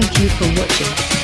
Thank you for watching.